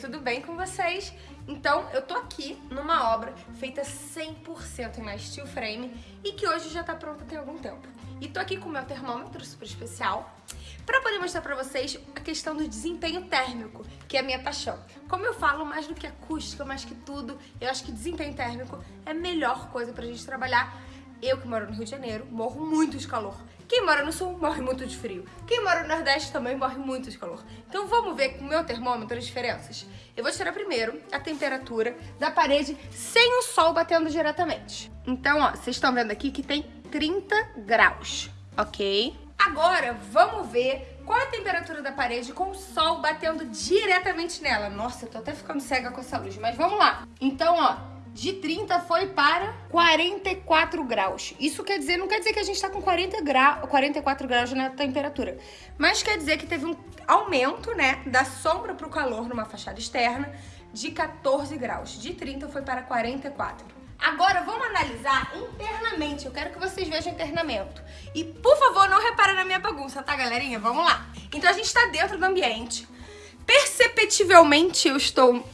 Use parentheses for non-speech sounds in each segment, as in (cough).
tudo bem com vocês? Então, eu tô aqui numa obra feita 100% em steel frame e que hoje já tá pronta tem algum tempo. E tô aqui com o meu termômetro super especial para poder mostrar para vocês a questão do desempenho térmico, que é a minha paixão. Como eu falo, mais do que acústica, mais que tudo, eu acho que desempenho térmico é a melhor coisa pra gente trabalhar eu que moro no Rio de Janeiro, morro muito de calor. Quem mora no Sul morre muito de frio. Quem mora no Nordeste também morre muito de calor. Então vamos ver com o meu termômetro as diferenças. Eu vou tirar primeiro a temperatura da parede sem o sol batendo diretamente. Então, ó, vocês estão vendo aqui que tem 30 graus, ok? Agora, vamos ver qual é a temperatura da parede com o sol batendo diretamente nela. Nossa, eu tô até ficando cega com essa luz, mas vamos lá. Então, ó, de 30 foi para 44 graus. Isso quer dizer, não quer dizer que a gente está com 40 grau, 44 graus na temperatura, mas quer dizer que teve um aumento, né, da sombra para o calor numa fachada externa de 14 graus. De 30 foi para 44. Agora vamos analisar internamente. Eu quero que vocês vejam internamento. E por favor, não repara na minha bagunça, tá, galerinha? Vamos lá. Então a gente está dentro do ambiente. Perceptivelmente eu estou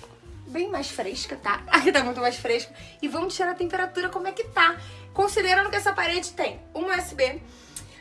bem mais fresca, tá? (laughs) Aqui tá muito mais fresco. E vamos tirar a temperatura como é que tá. Considerando que essa parede tem um USB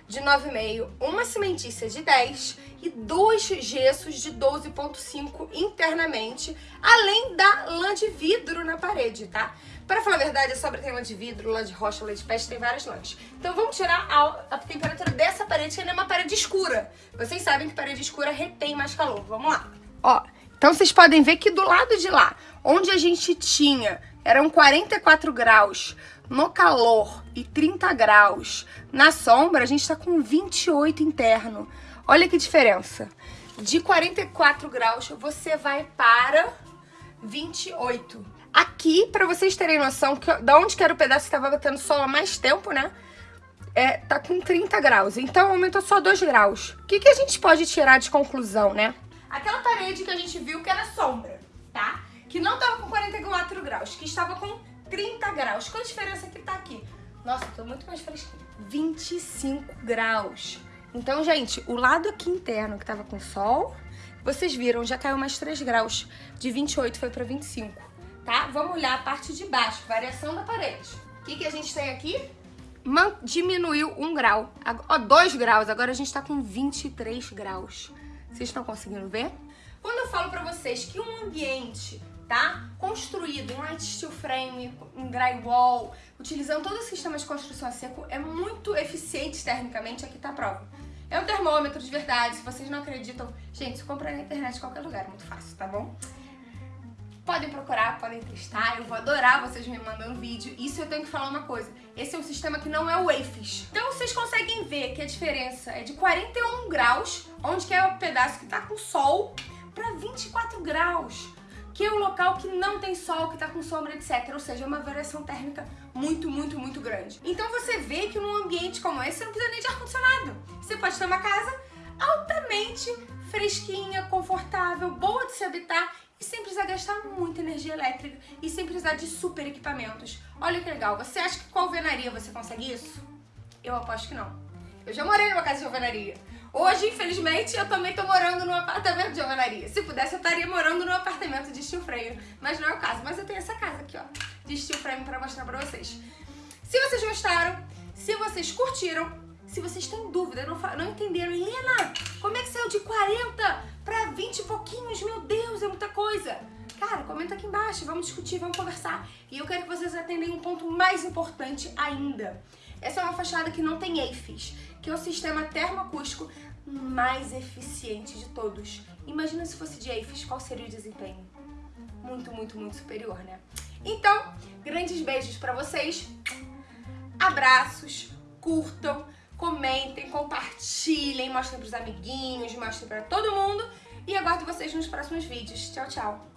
de 9,5, uma cimentícia de 10 e dois gessos de 12,5 internamente, além da lã de vidro na parede, tá? Para falar a verdade, a sobra tem lã de vidro, lã de rocha, lã de peste, tem várias lãs. Então vamos tirar a, a temperatura dessa parede, que ainda é uma parede escura. Vocês sabem que parede escura retém mais calor. Vamos lá. Ó, então vocês podem ver que do lado de lá, onde a gente tinha, eram 44 graus no calor e 30 graus na sombra, a gente está com 28 interno. Olha que diferença. De 44 graus, você vai para 28. Aqui, para vocês terem noção que, da onde que era o pedaço que estava batendo sol há mais tempo, né? É, tá com 30 graus. Então, aumentou só 2 graus. O que, que a gente pode tirar de conclusão, né? Aquela parede que a gente viu que era sombra, tá? Que não tava com 44 graus, que estava com 30 graus. Qual a diferença que tá aqui? Nossa, tô muito mais fresquinho. 25 graus. Então, gente, o lado aqui interno que tava com sol, vocês viram, já caiu mais 3 graus. De 28 foi pra 25, tá? Vamos olhar a parte de baixo, variação da parede. O que, que a gente tem aqui? Man diminuiu 1 grau, ó, 2 graus, agora a gente tá com 23 graus. Vocês estão conseguindo ver? Quando eu falo pra vocês que um ambiente tá? Construído em light steel frame, em drywall, utilizando todo o sistema de construção a seco, é muito eficiente termicamente, aqui tá a prova. É um termômetro de verdade, se vocês não acreditam, gente, se na internet em qualquer lugar, é muito fácil, tá bom? Podem procurar, podem testar, eu vou adorar vocês me mandando vídeo. Isso eu tenho que falar uma coisa, esse é um sistema que não é o AFIS. Então vocês conseguem ver que a diferença é de 41 graus, onde que é o pedaço que tá com sol, para 24 graus, que é um local que não tem sol, que tá com sombra, etc. Ou seja, é uma variação térmica muito, muito, muito grande. Então você vê que num ambiente como esse, você não precisa nem de ar-condicionado. Você pode ter uma casa altamente fresquinha, confortável, boa de se habitar e sem precisar gastar muita energia elétrica e sem precisar de super equipamentos. Olha que legal, você acha que com alvenaria você consegue isso? Eu aposto que não. Eu já morei numa casa de alvenaria. Hoje, infelizmente, eu também tô morando num apartamento de alvenaria. Se pudesse, eu estaria morando num apartamento de steel frame, mas não é o caso. Mas eu tenho essa casa aqui, ó, de steel frame pra mostrar pra vocês. Se vocês gostaram, se vocês curtiram, se vocês têm dúvida, não, não entenderam, Helena, como é que saiu de 40 pra 20 e pouquinhos? Meu Deus, é muita coisa. Cara, comenta aqui embaixo, vamos discutir, vamos conversar. E eu quero que vocês atendem um ponto mais importante ainda. Essa é uma fachada que não tem EIFES, que é o sistema termoacústico mais eficiente de todos. Imagina se fosse de EIFES, qual seria o desempenho? Muito, muito, muito superior, né? Então, grandes beijos pra vocês. Abraços, curtam, comentem, compartilhem, mostrem pros amiguinhos, mostrem pra todo mundo. E aguardo vocês nos próximos vídeos. Tchau, tchau!